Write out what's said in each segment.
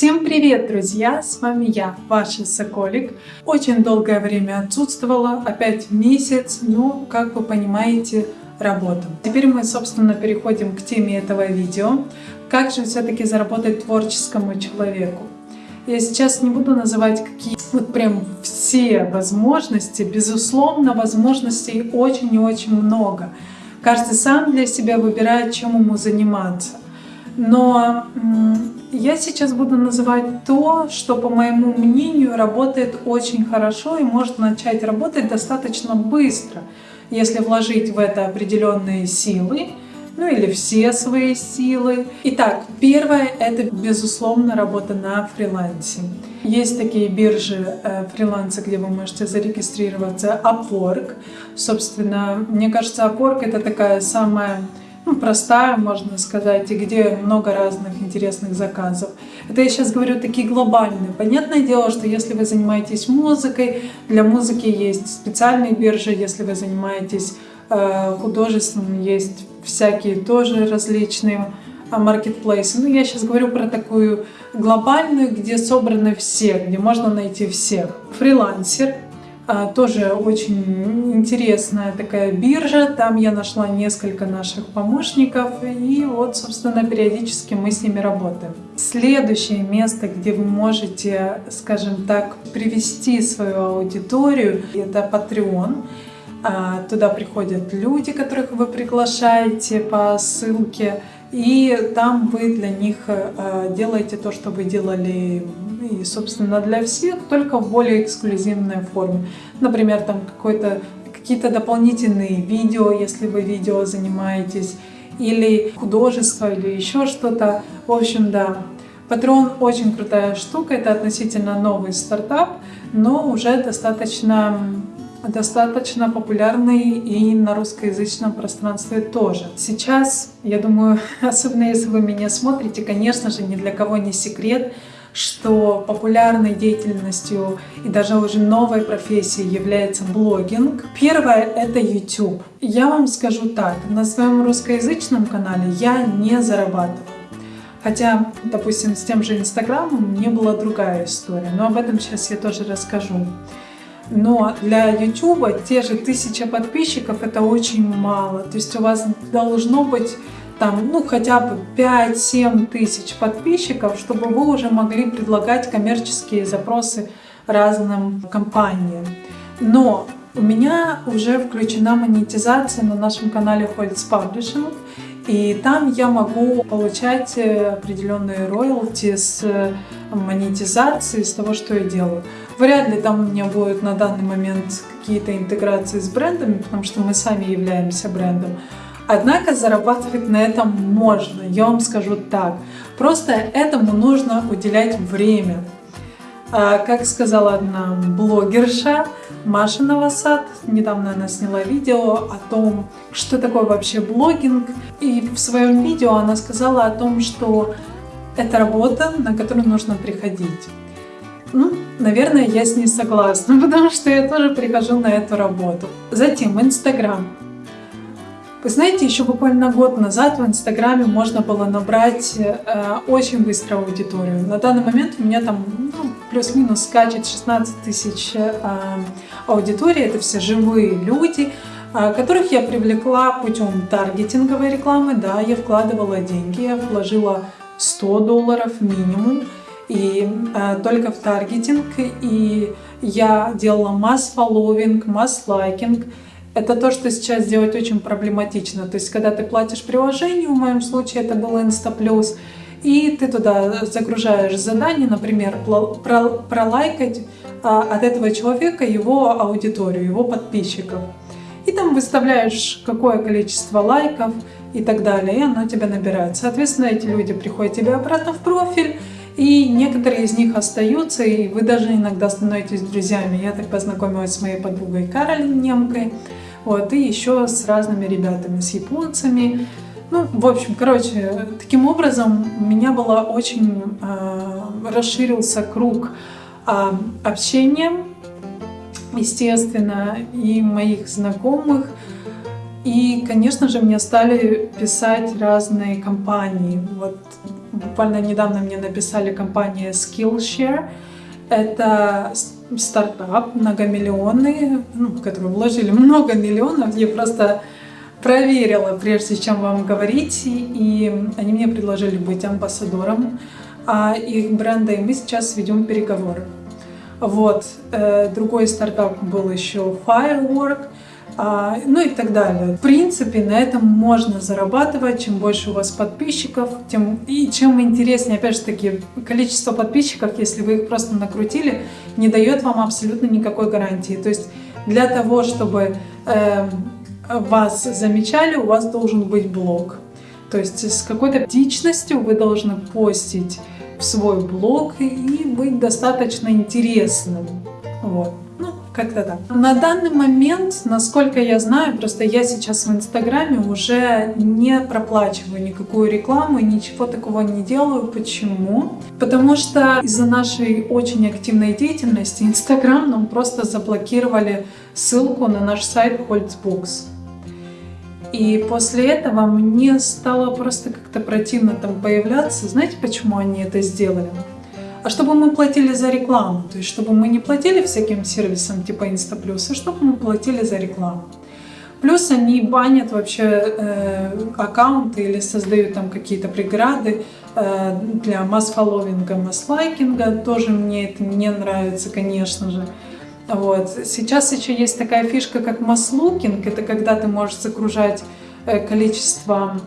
Всем привет, друзья! С вами я, ваша Соколик. Очень долгое время отсутствовала, опять месяц, но, как вы понимаете, работа. Теперь мы, собственно, переходим к теме этого видео. Как же все-таки заработать творческому человеку? Я сейчас не буду называть какие вот прям все возможности. Безусловно, возможностей очень и очень много. Каждый сам для себя выбирает, чем ему заниматься. Но я сейчас буду называть то, что, по моему мнению, работает очень хорошо и может начать работать достаточно быстро, если вложить в это определенные силы, ну или все свои силы. Итак, первое — это, безусловно, работа на фрилансе. Есть такие биржи э, фриланса, где вы можете зарегистрироваться. Upwork. Собственно, мне кажется, Upwork — это такая самая ну, простая, можно сказать, и где много разных интересных заказов. Это я сейчас говорю такие глобальные. Понятное дело, что если вы занимаетесь музыкой, для музыки есть специальные биржи, если вы занимаетесь э, художеством, есть всякие тоже различные а, маркетплейсы. Ну, я сейчас говорю про такую глобальную, где собраны все, где можно найти всех. Фрилансер тоже очень интересная такая биржа. Там я нашла несколько наших помощников. И вот, собственно, периодически мы с ними работаем. Следующее место, где вы можете, скажем так, привести свою аудиторию, это Patreon. А, туда приходят люди, которых вы приглашаете по ссылке. И там вы для них а, делаете то, что вы делали и, собственно, для всех, только в более эксклюзивной форме. Например, там какие-то дополнительные видео, если вы видео занимаетесь, или художество, или еще что-то. В общем, да. Patreon очень крутая штука, это относительно новый стартап, но уже достаточно достаточно популярный и на русскоязычном пространстве тоже. Сейчас, я думаю, особенно если вы меня смотрите, конечно же, ни для кого не секрет, что популярной деятельностью и даже уже новой профессией является блогинг. Первое — это YouTube. Я вам скажу так, на своем русскоязычном канале я не зарабатываю. Хотя, допустим, с тем же Инстаграмом мне была другая история, но об этом сейчас я тоже расскажу. Но для YouTube те же тысяча подписчиков это очень мало. То есть у вас должно быть там, ну, хотя бы 5-7 тысяч подписчиков, чтобы вы уже могли предлагать коммерческие запросы разным компаниям. Но у меня уже включена монетизация на нашем канале Holtz Publishing, и там я могу получать определенные роялти с монетизации, с того, что я делаю. Вряд ли там у меня будут на данный момент какие-то интеграции с брендами, потому что мы сами являемся брендом. Однако зарабатывать на этом можно, я вам скажу так. Просто этому нужно уделять время. А, как сказала одна блогерша Маша Новосад, недавно она сняла видео о том, что такое вообще блогинг. И в своем видео она сказала о том, что это работа, на которую нужно приходить. Ну, наверное, я с ней согласна, потому что я тоже прихожу на эту работу. Затем Инстаграм. Вы знаете, еще буквально год назад в Инстаграме можно было набрать э, очень быстро аудиторию. На данный момент у меня там ну, плюс-минус скачет 16 тысяч э, аудитории. Это все живые люди, э, которых я привлекла путем таргетинговой рекламы. Да, я вкладывала деньги, я вложила 100 долларов минимум. И э, только в таргетинг. И я делала масс-фолловинг, масс-лайкинг. Это то, что сейчас делать очень проблематично. То есть, когда ты платишь приложению, в моем случае это был Instaplus, и ты туда загружаешь задание, например, пролайкать а, от этого человека его аудиторию, его подписчиков. И там выставляешь какое количество лайков и так далее, и оно тебя набирает. Соответственно, эти люди приходят тебе обратно в профиль, и некоторые из них остаются, и вы даже иногда становитесь друзьями. Я так познакомилась с моей подругой Каролин Немкой, вот, и еще с разными ребятами, с японцами. Ну, в общем, короче, таким образом у меня было очень э, расширился круг э, общения, естественно, и моих знакомых. И, конечно же, мне стали писать разные компании. Вот буквально недавно мне написали компания Skillshare. Это стартап многомиллионный, ну, в который вложили много миллионов. Я просто проверила, прежде чем вам говорить, и они мне предложили быть амбассадором а их бренда, и мы сейчас ведем переговоры. Вот. Э, другой стартап был еще Firework, а, ну и так далее. В принципе, на этом можно зарабатывать. Чем больше у вас подписчиков, тем и чем интереснее, опять же таки, количество подписчиков, если вы их просто накрутили, не дает вам абсолютно никакой гарантии. То есть для того, чтобы э, вас замечали, у вас должен быть блог. То есть с какой-то птичностью вы должны постить в свой блог и быть достаточно интересным. Вот. Ну, как-то так. На данный момент, насколько я знаю, просто я сейчас в Инстаграме уже не проплачиваю никакую рекламу и ничего такого не делаю. Почему? Потому что из-за нашей очень активной деятельности Инстаграм нам просто заблокировали ссылку на наш сайт Holtzbooks. И после этого мне стало просто как-то противно там появляться. Знаете, почему они это сделали? А чтобы мы платили за рекламу, то есть чтобы мы не платили всяким сервисам типа Инстаплюс, а чтобы мы платили за рекламу. Плюс они банят вообще э, аккаунты или создают там какие-то преграды э, для масс-фолловинга, масс-лайкинга. Тоже мне это не нравится, конечно же. Вот. Сейчас еще есть такая фишка, как маслукинг. Это когда ты можешь загружать э, количество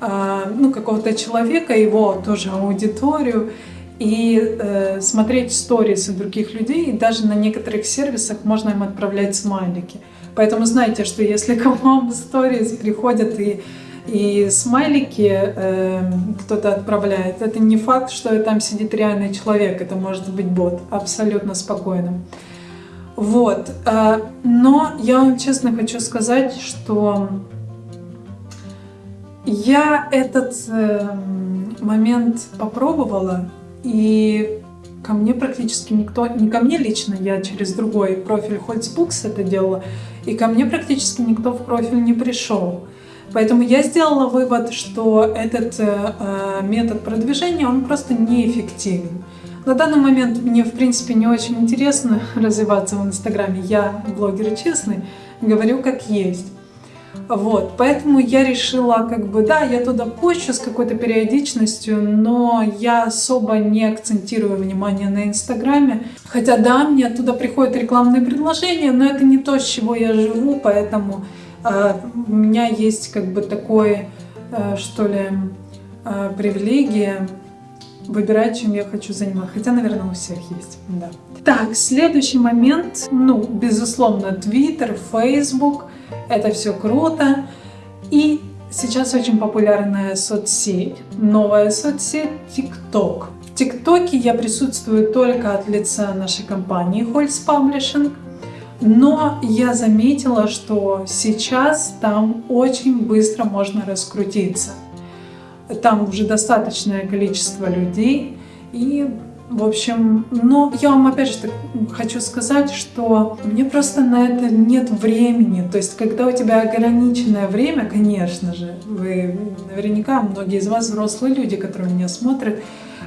э, ну, какого-то человека, его тоже аудиторию, и э, смотреть сторис других людей. И даже на некоторых сервисах можно им отправлять смайлики. Поэтому знайте, что если к вам сторис приходят и и смайлики э, кто-то отправляет, это не факт, что там сидит реальный человек, это может быть бот, абсолютно спокойно. Вот. Э, но я вам честно хочу сказать, что я этот э, момент попробовала, и ко мне практически никто, не ко мне лично, я через другой профиль Holzbooks это делала, и ко мне практически никто в профиль не пришел. Поэтому я сделала вывод, что этот э, метод продвижения, он просто неэффективен. На данный момент мне, в принципе, не очень интересно развиваться в Инстаграме. Я блогер честный, говорю как есть. Вот, поэтому я решила, как бы, да, я туда пощу с какой-то периодичностью, но я особо не акцентирую внимание на Инстаграме. Хотя, да, мне оттуда приходят рекламные предложения, но это не то, с чего я живу, поэтому э, у меня есть, как бы, такое, э, что ли, э, привилегия выбирать, чем я хочу заниматься. Хотя, наверное, у всех есть. Да. Так, следующий момент. Ну, безусловно, Twitter, Facebook. Это все круто. И сейчас очень популярная соцсеть, новая соцсеть TikTok. В ТикТоке я присутствую только от лица нашей компании Holz Publishing. Но я заметила, что сейчас там очень быстро можно раскрутиться там уже достаточное количество людей. И, в общем, но я вам опять же хочу сказать, что мне просто на это нет времени. То есть, когда у тебя ограниченное время, конечно же, вы наверняка, многие из вас взрослые люди, которые меня смотрят,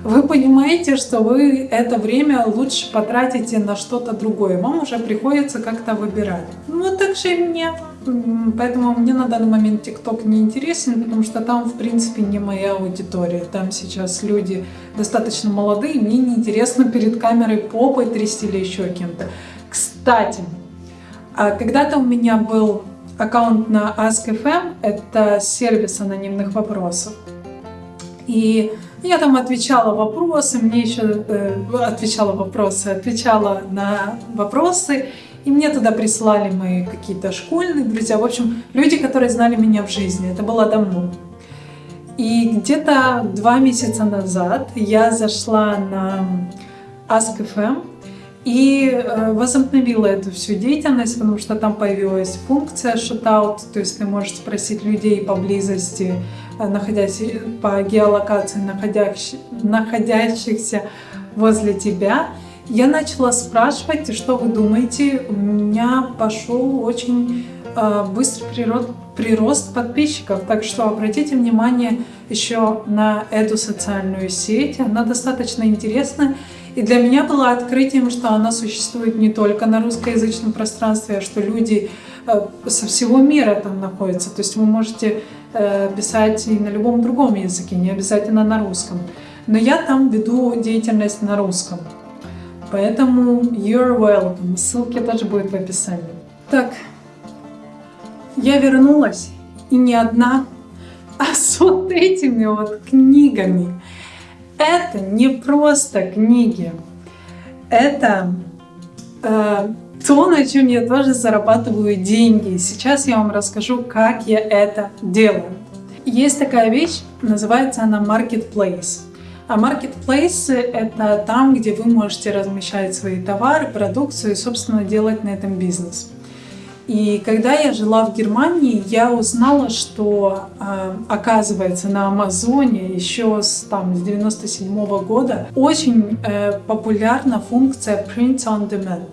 вы понимаете, что вы это время лучше потратите на что-то другое. Вам уже приходится как-то выбирать. Ну, так же и мне. Поэтому мне на данный момент ТикТок не интересен, потому что там, в принципе, не моя аудитория. Там сейчас люди достаточно молодые, мне неинтересно перед камерой попой трясти или еще кем-то. Кстати, а когда-то у меня был аккаунт на Ask.fm, это сервис анонимных вопросов. И я там отвечала вопросы, мне еще э, отвечала вопросы, отвечала на вопросы, и мне туда прислали мои какие-то школьные друзья, в общем, люди, которые знали меня в жизни, это было давно. И где-то два месяца назад я зашла на Ask.fm и э, возобновила эту всю деятельность, потому что там появилась функция shootout, то есть ты можешь спросить людей поблизости, находясь по геолокации, находящих, находящихся возле тебя, я начала спрашивать, что вы думаете, у меня пошел очень э, быстрый прирост, прирост подписчиков. Так что обратите внимание еще на эту социальную сеть. Она достаточно интересная. И для меня было открытием, что она существует не только на русскоязычном пространстве, а что люди э, со всего мира там находятся. То есть вы можете э, писать и на любом другом языке, не обязательно на русском. Но я там веду деятельность на русском. Поэтому you're welcome. Ссылки тоже будут в описании. Так, я вернулась, и не одна, а с вот этими вот книгами. Это не просто книги, это э, то, на чем я тоже зарабатываю деньги. Сейчас я вам расскажу, как я это делаю. Есть такая вещь, называется она Marketplace. А marketplace — это там, где вы можете размещать свои товары, продукцию и, собственно, делать на этом бизнес. И когда я жила в Германии, я узнала, что э, оказывается на Амазоне еще с, там, с 97 -го года очень э, популярна функция Print on Demand.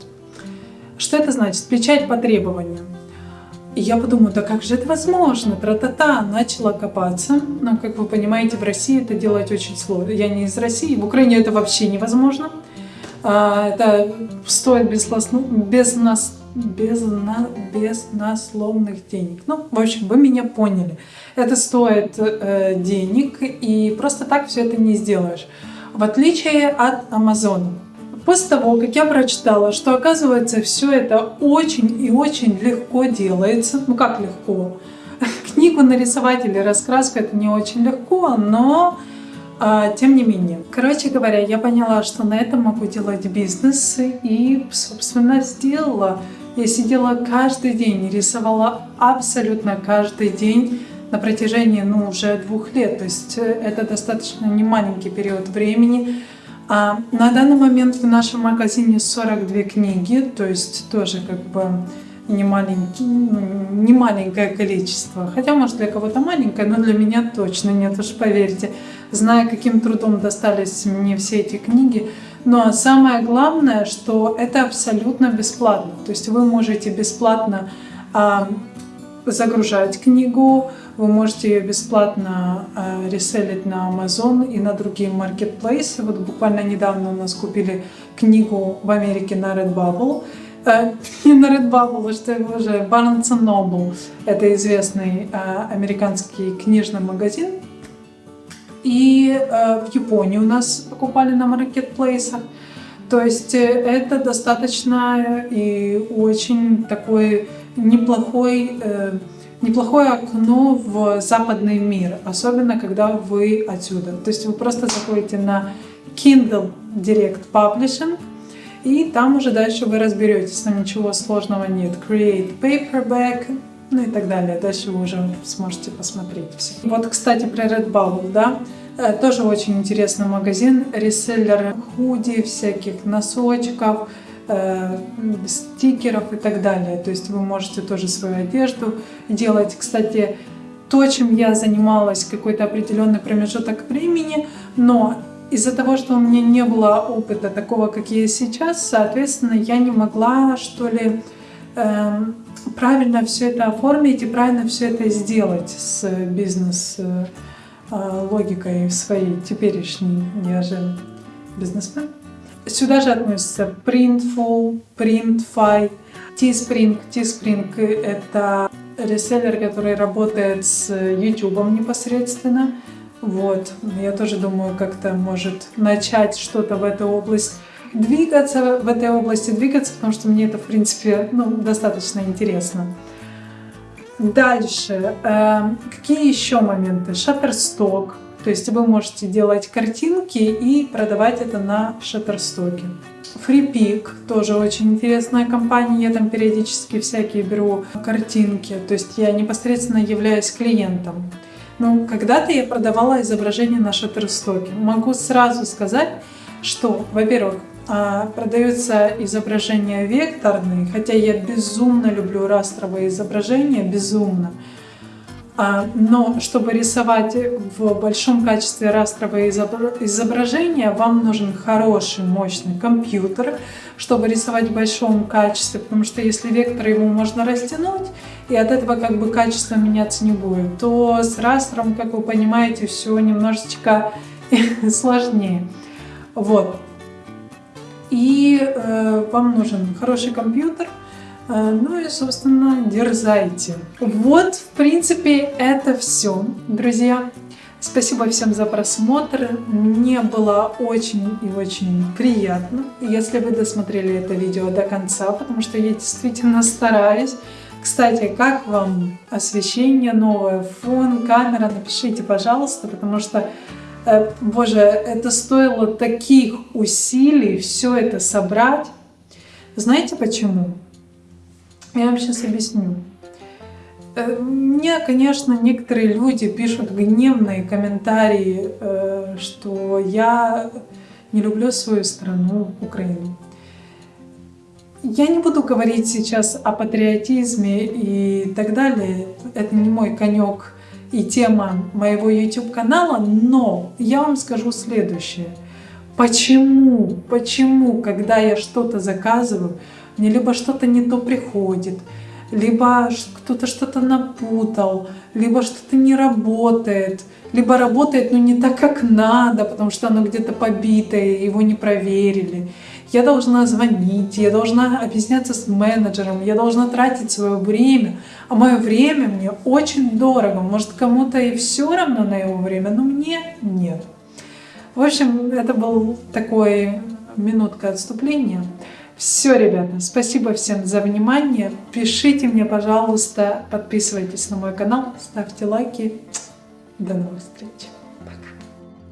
Что это значит? Печать по требованию. И я подумала, да как же это возможно? Тра-та-та, начала копаться. Но, как вы понимаете, в России это делать очень сложно. Я не из России, в Украине это вообще невозможно. А, это стоит без, без нас без, на, без насловных денег. Ну, в общем, вы меня поняли. Это стоит э, денег, и просто так все это не сделаешь. В отличие от Амазона. После того, как я прочитала, что оказывается все это очень и очень легко делается, ну как легко, книгу нарисовать или раскраску это не очень легко, но а, тем не менее. Короче говоря, я поняла, что на этом могу делать бизнес и, собственно, сделала. Я сидела каждый день, рисовала абсолютно каждый день на протяжении ну, уже двух лет. То есть э, это достаточно не маленький период времени. А на данный момент в нашем магазине 42 книги, то есть тоже как бы не, ну, не маленькое количество. Хотя, может, для кого-то маленькое, но для меня точно нет, уж поверьте. Зная, каким трудом достались мне все эти книги, но самое главное, что это абсолютно бесплатно. То есть вы можете бесплатно а, загружать книгу, вы можете ее бесплатно а, реселить на Amazon и на другие маркетплейсы. Вот буквально недавно у нас купили книгу в Америке на Redbubble. Э, не на Redbubble, а что это уже Barnes Noble. Это известный э, американский книжный магазин, и э, в Японии у нас покупали на маркетплейсах. То есть э, это достаточно и очень такой неплохой, э, неплохое окно в западный мир, особенно когда вы отсюда. То есть вы просто заходите на Kindle Direct Publishing, и там уже дальше вы разберетесь, там ничего сложного нет. Create Paperback, ну и так далее. Дальше вы уже сможете посмотреть все. Вот, кстати, про Redbubble, да, э, тоже очень интересный магазин, реселлер худи, всяких носочков, э, стикеров и так далее. То есть вы можете тоже свою одежду делать. Кстати, то, чем я занималась какой-то определенный промежуток времени, но из-за того, что у меня не было опыта такого, как я сейчас, соответственно, я не могла, что ли, правильно все это оформить и правильно все это сделать с бизнес-логикой э, своей теперешней. Я же бизнесмен. Сюда же относятся Printful, Printfy, Teespring. Teespring — это реселлер, который работает с YouTube непосредственно. Вот, я тоже думаю, как-то может начать что-то в эту область двигаться в этой области, двигаться, потому что мне это, в принципе, ну, достаточно интересно. Дальше. Э, какие еще моменты? Шаттерсток. То есть вы можете делать картинки и продавать это на шаттерстоке. FreePic тоже очень интересная компания. Я там периодически всякие беру картинки. То есть я непосредственно являюсь клиентом. Ну, когда-то я продавала изображения на шаттерстоке. Могу сразу сказать, что, во-первых, продаются изображения векторные, хотя я безумно люблю растровые изображения, безумно. А, но чтобы рисовать в большом качестве растровые изображения, вам нужен хороший, мощный компьютер, чтобы рисовать в большом качестве, потому что если вектор его можно растянуть, и от этого как бы качество меняться не будет, то с растером, как вы понимаете, все немножечко сложнее. Вот. И э, вам нужен хороший компьютер, э, ну и, собственно, дерзайте. Вот, в принципе, это все, друзья. Спасибо всем за просмотр. Мне было очень и очень приятно, если вы досмотрели это видео до конца, потому что я действительно стараюсь. Кстати, как вам освещение новое, фон, камера, напишите, пожалуйста, потому что, боже, это стоило таких усилий все это собрать. Знаете почему? Я вам сейчас объясню. Э, мне, конечно, некоторые люди пишут гневные комментарии, э, что я не люблю свою страну, Украину. Я не буду говорить сейчас о патриотизме и так далее. Это не мой конек и тема моего YouTube канала, но я вам скажу следующее. Почему, почему, когда я что-то заказываю, мне либо что-то не то приходит, либо кто-то что-то напутал, либо что-то не работает, либо работает, но не так, как надо, потому что оно где-то побитое, его не проверили. Я должна звонить, я должна объясняться с менеджером, я должна тратить свое время, а мое время мне очень дорого. Может, кому-то и все равно на его время, но мне нет. В общем, это был такой минутка отступления. Все, ребята, спасибо всем за внимание. Пишите мне, пожалуйста, подписывайтесь на мой канал, ставьте лайки. До новых встреч!